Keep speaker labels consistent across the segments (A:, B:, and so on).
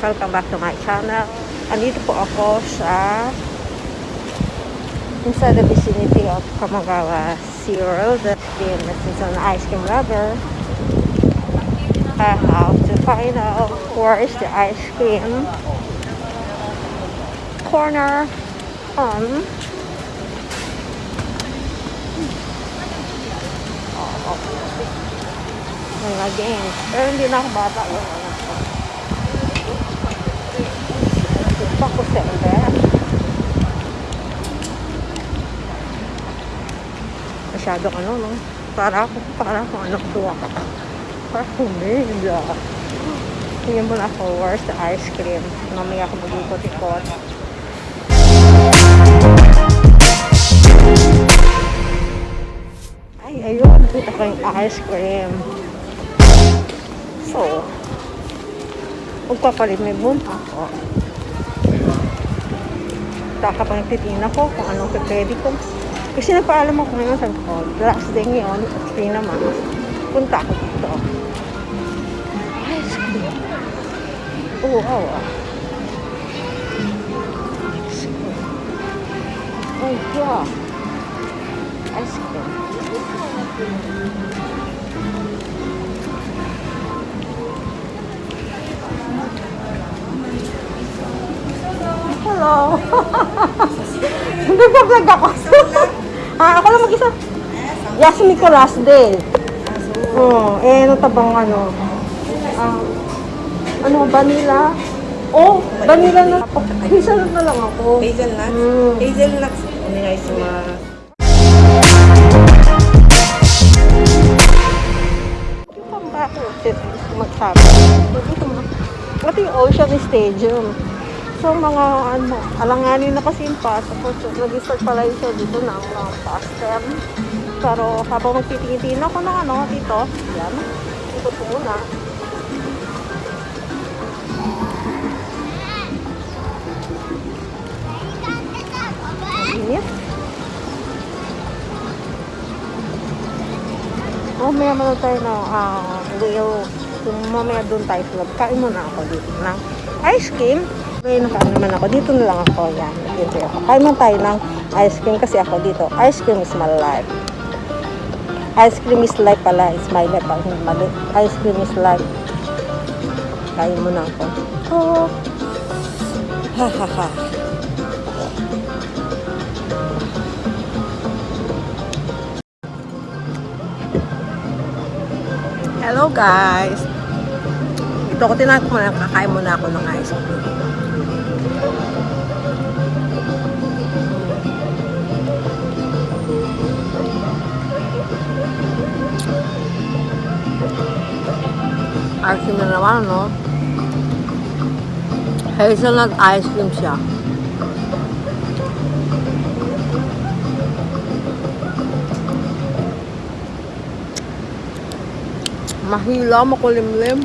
A: Welcome back to my channel. Andito po ako sa inside the vicinity of Kamagawa SeaWorld. Being since an ice cream lover, I have to find out where is the ice cream corner on oh, games. Pero hindi na ako bata. Ko. Ito ko sende. Masyadong ano, no? Para ako, para ako anak tuwa ka. Para humida. Tingnan mo na ako, where's the ice cream? Mamaya ako mag-ikot-ikot. Ay, ayun. Kita ko yung ice cream. So, magpapalimibon ako. Taka pa nagtitina ko kung anong pwede ko. Kasi nagpaalam ako ngayon sa ko. Last day ngayon, free naman. Punta ako dito. Ice cream. Oo, wow. ah. Ice cream. Oh, yeah. Ice cream. Hello. Nagpa-vlog ako. ah, ako lang mag-isa. Yasmin ko last day. Oh, eh, ano tabang ano? Ah, ano, vanilla? Oh, vanilla na. Hazelnut na lang ako.
B: Hazelnuts?
A: Mm.
B: Hazelnuts. Ano nga yung mga...
A: Saan ba ako magsabi? Ito yung Ocean Stadium. So, mga ano, alanganin na kasi yung pass. Tapos, nag-start pala yung show dito ng mga pass term. Pero, habang magtitingin ako ng ano, dito, yan, po muna. Mainit. Mamaya muna tayo na ah whale. Mamaya doon tayo lab, kain muna ako dito ng ice cream. Ngayon nakain naman ako. Dito na lang ako. Yan. Dito ako. Kain muna tayo ng ice cream kasi ako dito. Ice cream is my life. Ice cream is life pala. It's my life. Ang mali. Ice cream is life. Kain muna ako. Oh. Ha ha ha. Hello guys! Ito ko tinahan ko muna, kakain muna ako ng ice cream. Naman, no? Hazelnut ice cream siya. Mahila, makulimlim.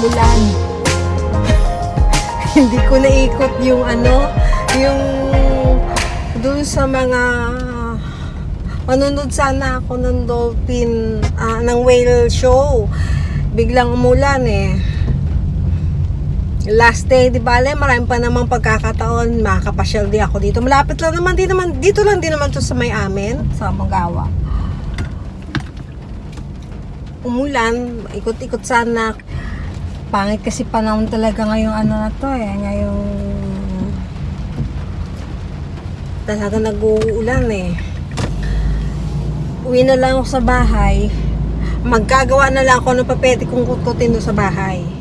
A: hindi ko naikot yung ano, yung dun sa mga manunod sana ako ng dolphin, ah, ng whale show. Biglang umulan eh. Last day, di ba, Ale, marami pa namang pagkakataon, makakapasyal di ako dito. Malapit lang naman, di naman, dito lang din naman to sa may amin, sa Mangawa. Umulan, ikot-ikot sana. Pangit kasi panahon talaga ngayong ano na to eh, ngayong talaga nag-uulan eh. Uwi na lang ako sa bahay. Magkagawa na lang ako ng papete kung kutkutin doon sa bahay.